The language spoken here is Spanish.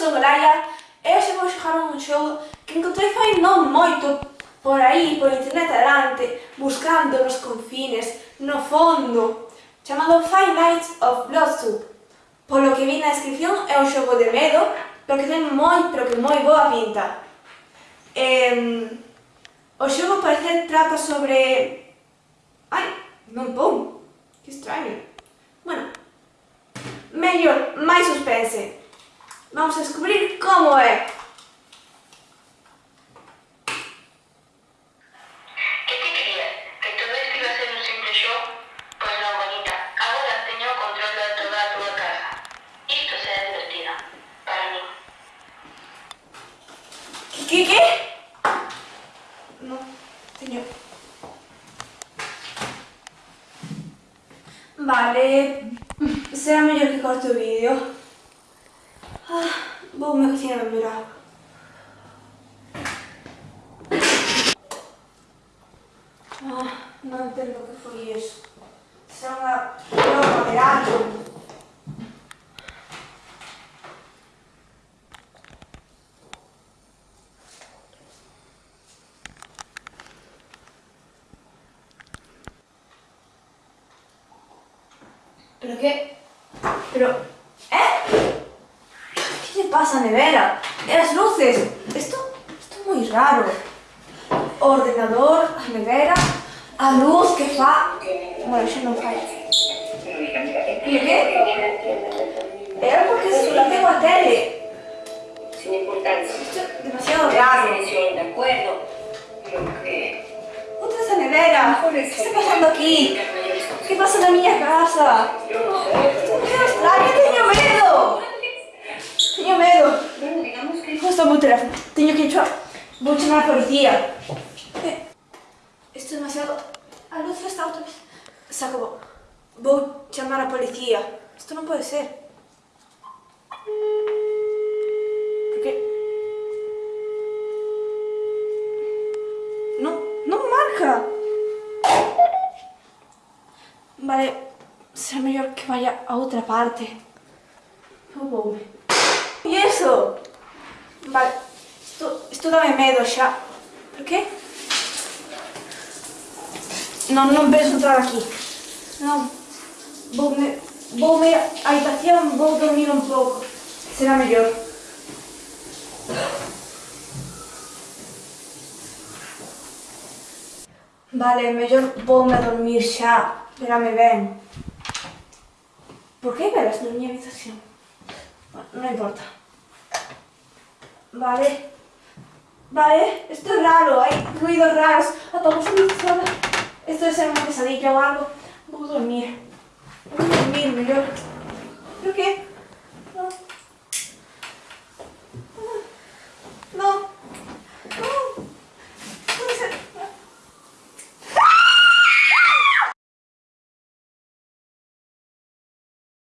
sou Soraya e hoxe vou xogar un xogo que encontrei fai non moito por aí, por internet adelante, buscando nos confines, no fondo, chamado Five Nights of Bloodsup. Polo que vi na descripción é un xogo de medo, pero que ten moi, pero que moi boa pinta. Eh, o xogo parece trata sobre... Ai, non pon, que extraño. Bueno, mellor, máis suspense. Vamos a descubrir como é. Que te querías? Que todo isto iba a ser un simple show? Pois non, bonita. Agora teño o control de toda a túa casa. Isto será divertido. Para mí. Que, que, que? No, teño... Vale, será mellor que corte o vídeo. Ah, vou me cocinar a agua. Ah, non entendo que foi iso. Será unha broma de algo. ¿Pero qué? Pero... ¿Eh? ¿Qué le pasa nevera? ¿Y las luces? Esto, esto es muy raro. Ordenador, a nevera, a luz que fa... Bueno, xa non fai. ¿Y qué? Era porque solo tengo a tele. Sin importancia. Esto es demasiado raro. De acuerdo. Lo que... Otra esa nevera. ¿Qué está pasando aquí? ¿Qué pasa na miña casa? Que extraño, teño medo. Teño medo. Bueno, digamos que... Justo o meu teléfono. Teño que chamar... Vou chamar a policía. Eh, Isto é demasiado... A luz está outra vez. Se acabou. Vou chamar a policía. Isto non pode ser. Por que? Non, non marca. Vale, será mellor que vaya a outra parte. Eso? Vale, isto, isto dame medo xa. Por qué? Non, non penso entrar aquí. Non. Voume, voume a habitación, vou dormir un pouco. Será mellor. Vale, mellor voume a dormir xa. Verame ben. Por que velas na miña habitación? Bueno, non importa. Vale. Vale, isto é raro, hai ruidos raros. Apagou a luz toda. Isto debe ser unha pesadilla ou algo. Vou dormir. Vou dormir mellor. Por que?